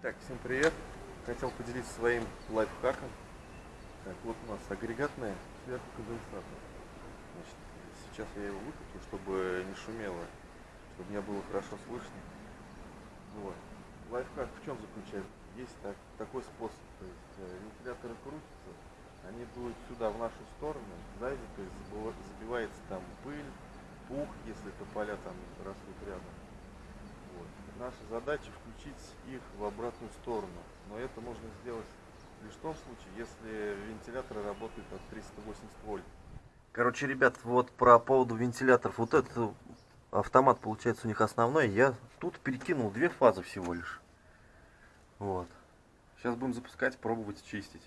Всем привет! Хотел поделиться своим лайфхаком. Так, вот у нас агрегатная сверху конденсатор. Значит, сейчас я его выкручу, чтобы не шумело, чтобы меня было хорошо слышно. Вот. Лайфхак в чем заключается? Есть так, такой способ, то есть э, вентиляторы крутятся, они дуют сюда, в нашу сторону, сзади, то есть забивается там пыль, пух, если это поля там растут рядом. Наша задача включить их в обратную сторону. Но это можно сделать лишь в том случае, если вентиляторы работают от 380 вольт. Короче, ребят, вот про поводу вентиляторов. Вот этот автомат, получается, у них основной. Я тут перекинул две фазы всего лишь. Вот. Сейчас будем запускать, пробовать чистить.